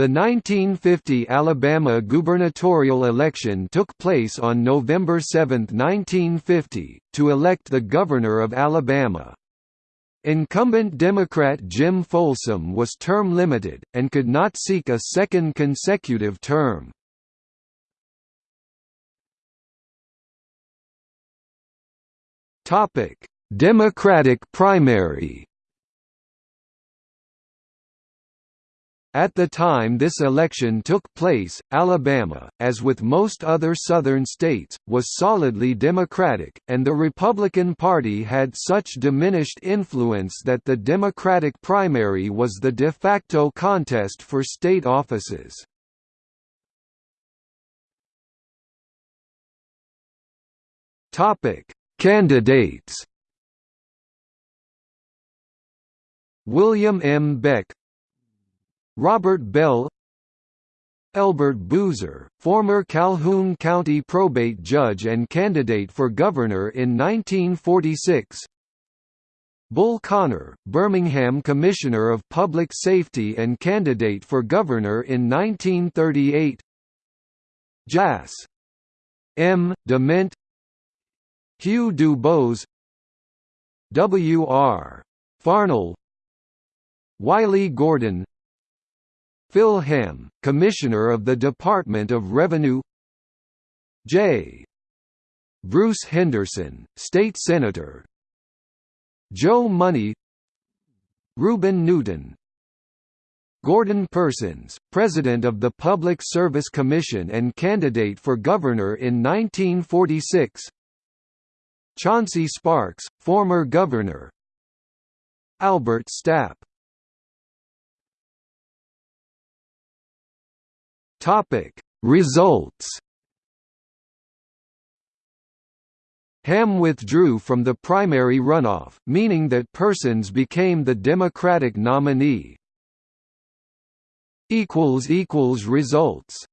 The 1950 Alabama gubernatorial election took place on November 7, 1950, to elect the governor of Alabama. Incumbent Democrat Jim Folsom was term limited, and could not seek a second consecutive term. Democratic primary At the time this election took place, Alabama, as with most other Southern states, was solidly Democratic, and the Republican Party had such diminished influence that the Democratic primary was the de facto contest for state offices. Candidates William M. Beck Robert Bell Elbert Boozer, former Calhoun County probate judge and candidate for governor in 1946 Bull Connor, Birmingham Commissioner of Public Safety and candidate for governor in 1938 Jas. M. Dement Hugh Dubose W. R. Farnell Wiley Gordon Phil Hamm, Commissioner of the Department of Revenue J. Bruce Henderson, State Senator Joe Money Reuben Newton Gordon Persons, President of the Public Service Commission and candidate for governor in 1946 Chauncey Sparks, former governor Albert Stapp Topic Results Hamm withdrew from the primary runoff, meaning that Persons became the Democratic nominee. Results